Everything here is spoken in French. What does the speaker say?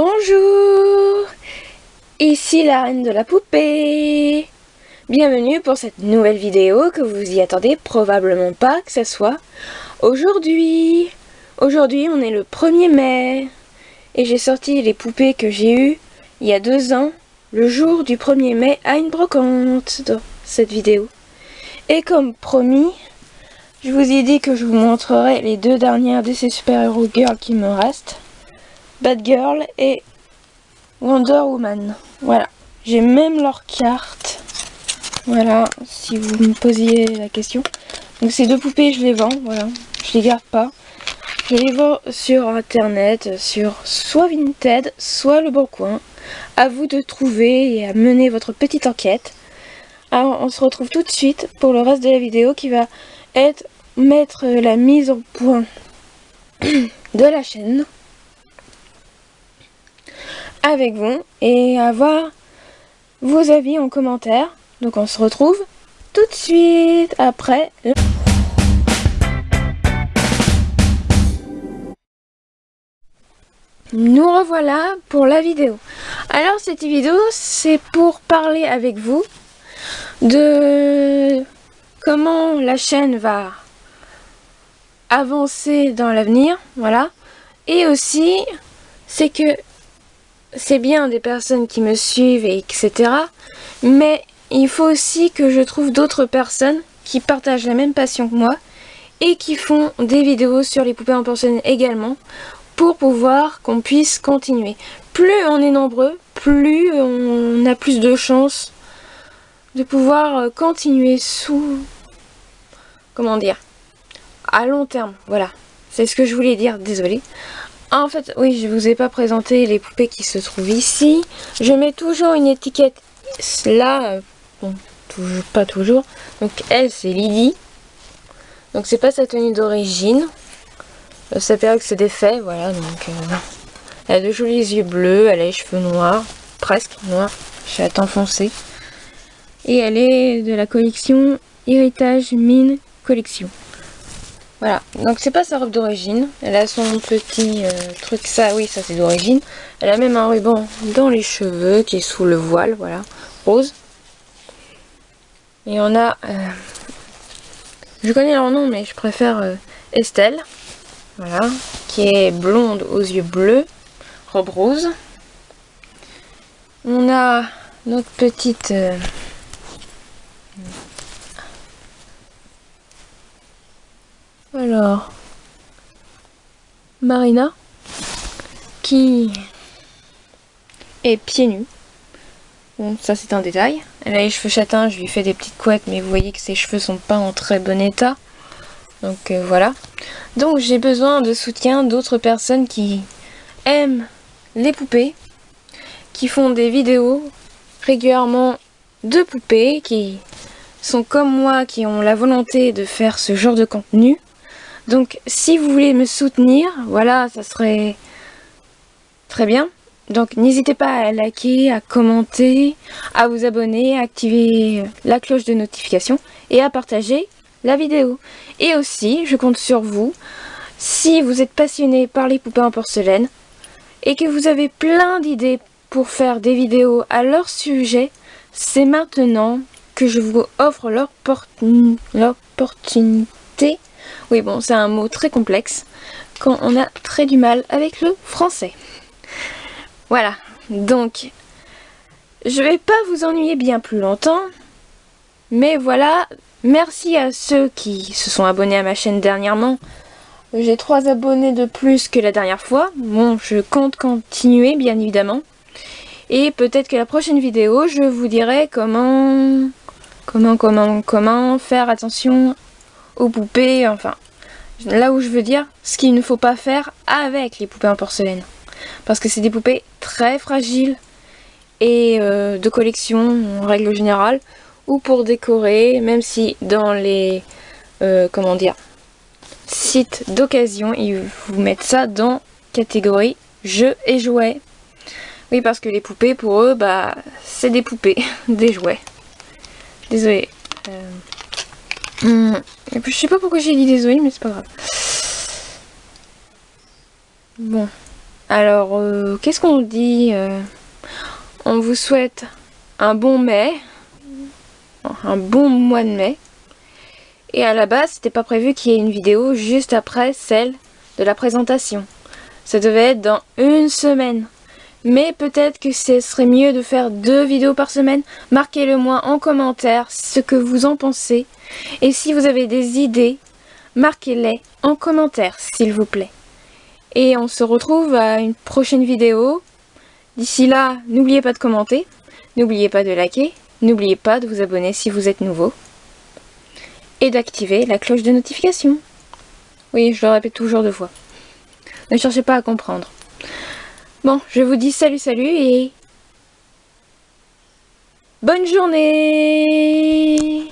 Bonjour Ici la reine de la poupée Bienvenue pour cette nouvelle vidéo que vous y attendez probablement pas que ce soit aujourd'hui. Aujourd'hui on est le 1er mai et j'ai sorti les poupées que j'ai eues il y a deux ans, le jour du 1er mai à une brocante dans cette vidéo. Et comme promis, je vous ai dit que je vous montrerai les deux dernières de ces super-héros girls qui me restent. Batgirl et Wonder Woman. Voilà. J'ai même leur carte. Voilà, si vous me posiez la question. Donc ces deux poupées, je les vends, voilà. Je les garde pas. Je les vends sur internet, sur soit Vinted, soit Le Bon Coin. À vous de trouver et à mener votre petite enquête. Alors on se retrouve tout de suite pour le reste de la vidéo qui va être mettre la mise au point de la chaîne avec vous et avoir vos avis en commentaire. Donc on se retrouve tout de suite après. Nous revoilà pour la vidéo. Alors cette vidéo c'est pour parler avec vous de comment la chaîne va avancer dans l'avenir, voilà. Et aussi c'est que c'est bien des personnes qui me suivent, et etc. Mais il faut aussi que je trouve d'autres personnes qui partagent la même passion que moi et qui font des vidéos sur les poupées en porcelaine également pour pouvoir qu'on puisse continuer. Plus on est nombreux, plus on a plus de chances de pouvoir continuer sous... comment dire à long terme, voilà. C'est ce que je voulais dire, désolé. En fait, oui, je vous ai pas présenté les poupées qui se trouvent ici. Je mets toujours une étiquette là, euh, pas toujours. Donc elle, c'est Lydie. Donc c'est pas sa tenue d'origine. Euh, ça que c'est défait, voilà. Donc euh, elle a de jolis yeux bleus, elle a les cheveux noirs, presque noirs, chaton foncé. Et elle est de la collection Héritage Mine Collection. Voilà, donc c'est pas sa robe d'origine. Elle a son petit euh, truc, ça, oui, ça c'est d'origine. Elle a même un ruban dans les cheveux qui est sous le voile, voilà, rose. Et on a, euh, je connais leur nom, mais je préfère euh, Estelle, voilà, qui est blonde aux yeux bleus, robe rose. On a notre petite Alors, Marina, qui est pieds nus. Bon, ça c'est un détail. Elle a les cheveux châtains, je lui fais des petites couettes, mais vous voyez que ses cheveux sont pas en très bon état. Donc euh, voilà. Donc j'ai besoin de soutien d'autres personnes qui aiment les poupées, qui font des vidéos régulièrement de poupées, qui sont comme moi, qui ont la volonté de faire ce genre de contenu. Donc si vous voulez me soutenir, voilà, ça serait très bien. Donc n'hésitez pas à liker, à commenter, à vous abonner, à activer la cloche de notification et à partager la vidéo. Et aussi, je compte sur vous, si vous êtes passionné par les poupées en porcelaine et que vous avez plein d'idées pour faire des vidéos à leur sujet, c'est maintenant que je vous offre l'opportunité oui, bon, c'est un mot très complexe quand on a très du mal avec le français. Voilà, donc, je vais pas vous ennuyer bien plus longtemps, mais voilà, merci à ceux qui se sont abonnés à ma chaîne dernièrement. J'ai trois abonnés de plus que la dernière fois. Bon, je compte continuer, bien évidemment. Et peut-être que la prochaine vidéo, je vous dirai comment, comment, comment, comment faire attention aux poupées, enfin, là où je veux dire, ce qu'il ne faut pas faire avec les poupées en porcelaine. Parce que c'est des poupées très fragiles et euh, de collection en règle générale, ou pour décorer, même si dans les, euh, comment dire, sites d'occasion, ils vous mettent ça dans catégorie jeux et jouets. Oui, parce que les poupées, pour eux, bah, c'est des poupées, des jouets. Désolée. Euh, Hmm. Je sais pas pourquoi j'ai dit désolé, mais c'est pas grave. Bon. Alors, euh, qu'est-ce qu'on dit euh, On vous souhaite un bon mai, un bon mois de mai. Et à la base, c'était pas prévu qu'il y ait une vidéo juste après celle de la présentation. Ça devait être dans une semaine. Mais peut-être que ce serait mieux de faire deux vidéos par semaine. Marquez-le moi en commentaire ce que vous en pensez. Et si vous avez des idées, marquez-les en commentaire s'il vous plaît. Et on se retrouve à une prochaine vidéo. D'ici là, n'oubliez pas de commenter, n'oubliez pas de liker, n'oubliez pas de vous abonner si vous êtes nouveau. Et d'activer la cloche de notification. Oui, je le répète toujours deux fois. Ne cherchez pas à comprendre. Bon, je vous dis salut salut et... Bonne journée